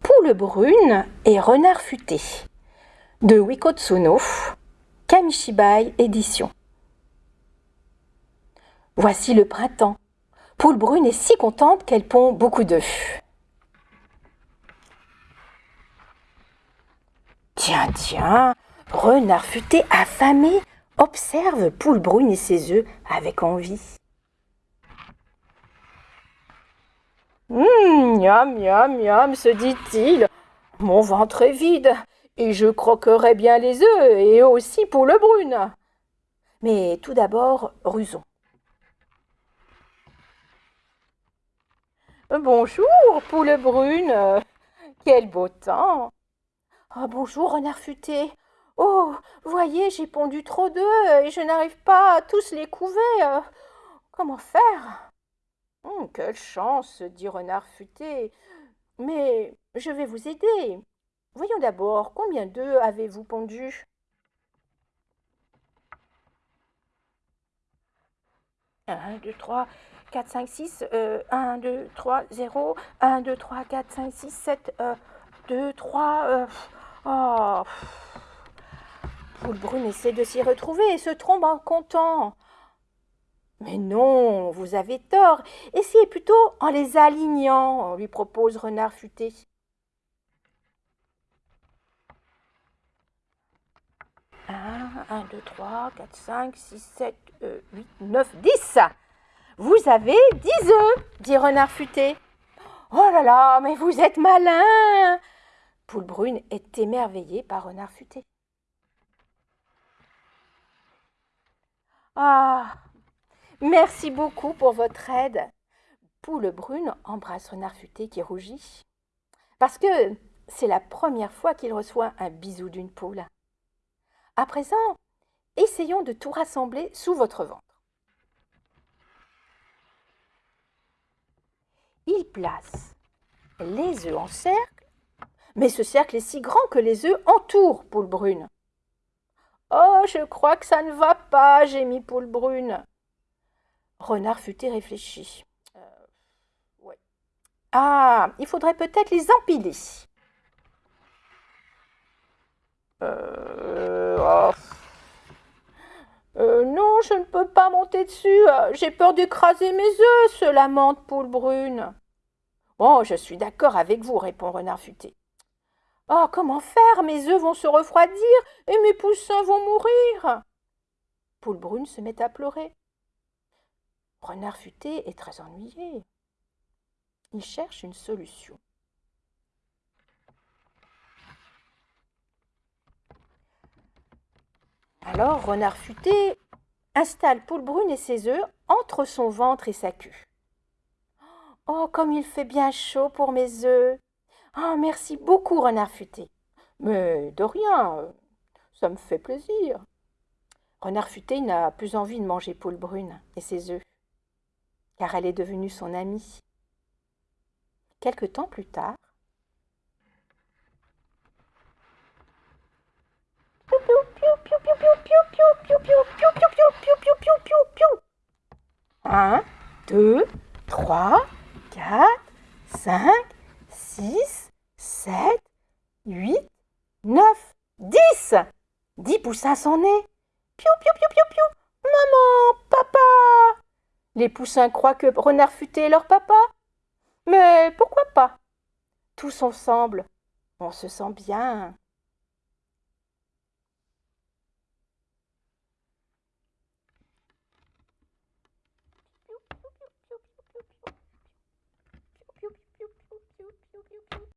Poule brune et renard futé de Wikotsuno, Kamishibai édition. Voici le printemps. Poule brune est si contente qu'elle pond beaucoup d'œufs. Tiens, tiens, renard futé affamé observe Poule brune et ses œufs avec envie. Hum, miam, miam, miam, se dit-il. Mon ventre est vide et je croquerai bien les œufs et aussi Poule brune. Mais tout d'abord, rusons. Bonjour, Poule brune. Quel beau temps. Oh, bonjour, renard futé. Oh, voyez, j'ai pondu trop d'œufs et je n'arrive pas à tous les couver. Comment faire? Hum, Quelle chance, dit Renard futé. Mais je vais vous aider. Voyons d'abord, combien d'œufs avez-vous pondu Un, deux, trois, quatre, cinq, six. Euh, un, deux, trois, zéro. Un, deux, trois, quatre, cinq, six, sept. Euh, deux, trois. Euh, oh. Poule brune essaie de s'y retrouver et se trompe en comptant. Mais non, vous avez tort. Essayez plutôt en les alignant, lui propose Renard futé. Un, un, deux, trois, quatre, cinq, six, sept, euh, huit, neuf, dix. Vous avez dix œufs, dit Renard futé. Oh là là, mais vous êtes malin Poule brune est émerveillée par Renard futé. Ah, merci beaucoup pour votre aide. Poule brune embrasse Renard futé qui rougit. Parce que c'est la première fois qu'il reçoit un bisou d'une poule. À présent, essayons de tout rassembler sous votre ventre. Il place les œufs en cercle, mais ce cercle est si grand que les œufs entourent Poule brune. Oh, je crois que ça ne va pas, gémit Poule Brune. Renard futé réfléchit. Euh, Ah, il faudrait peut-être les empiler. Euh, oh. euh, non, je ne peux pas monter dessus. J'ai peur d'écraser mes œufs, se lamente Poule Brune. Oh, je suis d'accord avec vous, répond Renard futé. Oh, comment faire? Mes œufs vont se refroidir et mes poussins vont mourir. Poule brune se met à pleurer. Renard futé est très ennuyé. Il cherche une solution. Alors Renard futé installe Poule brune et ses œufs entre son ventre et sa queue. Oh, comme il fait bien chaud pour mes œufs ah, merci beaucoup, renard futé. Mais de rien, ça me fait plaisir. Renard futé n'a plus envie de manger poule brune et ses œufs, car elle est devenue son amie. Quelque temps plus tard, Un, deux, trois, quatre, cinq, six, 7, 8, 9, 10 Dix poussins sont nés. Piou, piou, piou, piou, piou. Maman, papa Les poussins croient que Renard Futé est leur papa. Mais pourquoi pas? Tous ensemble, on se sent bien.